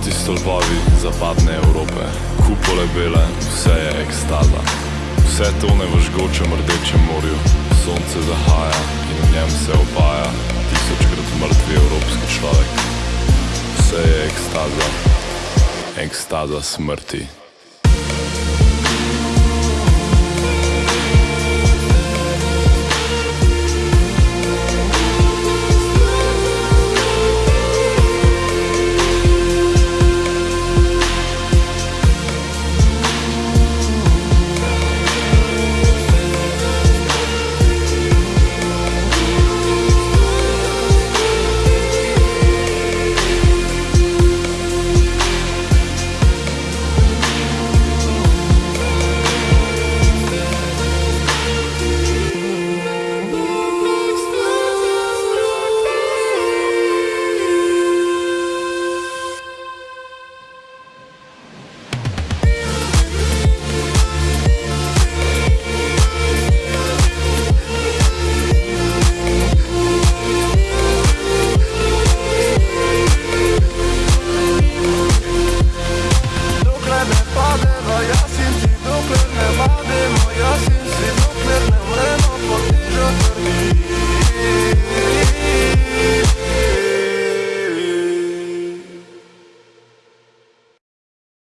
Bogati stolbovi zapadne Evrope, kupole bele, vse je ekstaza. Vse tone v žgočem rdečem morju, sonce zahaja in v njem se opaja, tisočkrat mrtvi evropski človek. Vse je ekstaza, ekstaza smrti.